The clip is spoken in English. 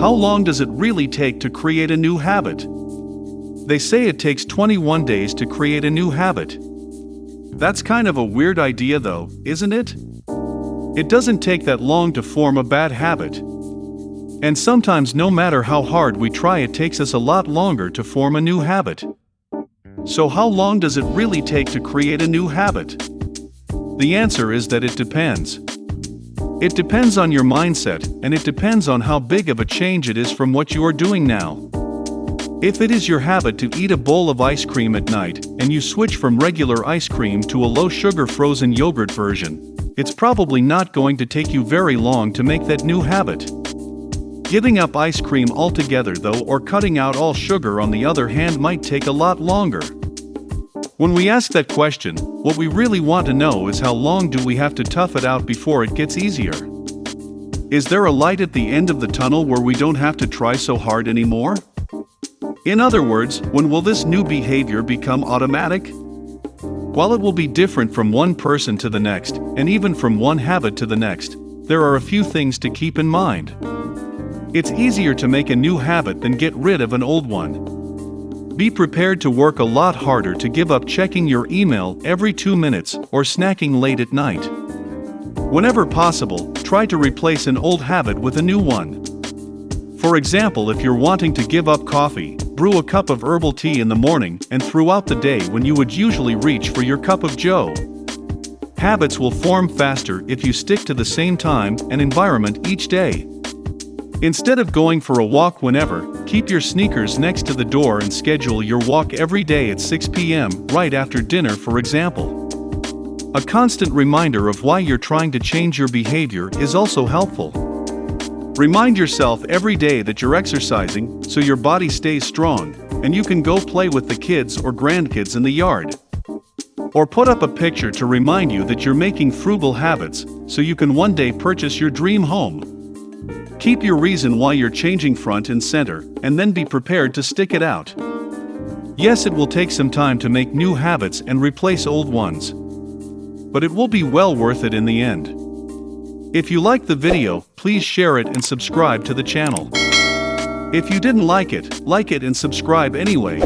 How long does it really take to create a new habit? They say it takes 21 days to create a new habit. That's kind of a weird idea though, isn't it? It doesn't take that long to form a bad habit. And sometimes no matter how hard we try it takes us a lot longer to form a new habit. So how long does it really take to create a new habit? The answer is that it depends. It depends on your mindset, and it depends on how big of a change it is from what you are doing now. If it is your habit to eat a bowl of ice cream at night, and you switch from regular ice cream to a low-sugar frozen yogurt version, it's probably not going to take you very long to make that new habit. Giving up ice cream altogether though or cutting out all sugar on the other hand might take a lot longer. When we ask that question, what we really want to know is how long do we have to tough it out before it gets easier? Is there a light at the end of the tunnel where we don't have to try so hard anymore? In other words, when will this new behavior become automatic? While it will be different from one person to the next, and even from one habit to the next, there are a few things to keep in mind. It's easier to make a new habit than get rid of an old one. Be prepared to work a lot harder to give up checking your email every two minutes or snacking late at night. Whenever possible, try to replace an old habit with a new one. For example, if you're wanting to give up coffee, brew a cup of herbal tea in the morning and throughout the day when you would usually reach for your cup of joe. Habits will form faster if you stick to the same time and environment each day. Instead of going for a walk whenever, keep your sneakers next to the door and schedule your walk every day at 6 p.m., right after dinner, for example. A constant reminder of why you're trying to change your behavior is also helpful. Remind yourself every day that you're exercising so your body stays strong and you can go play with the kids or grandkids in the yard. Or put up a picture to remind you that you're making frugal habits so you can one day purchase your dream home. Keep your reason why you're changing front and center, and then be prepared to stick it out. Yes, it will take some time to make new habits and replace old ones. But it will be well worth it in the end. If you liked the video, please share it and subscribe to the channel. If you didn't like it, like it and subscribe anyway.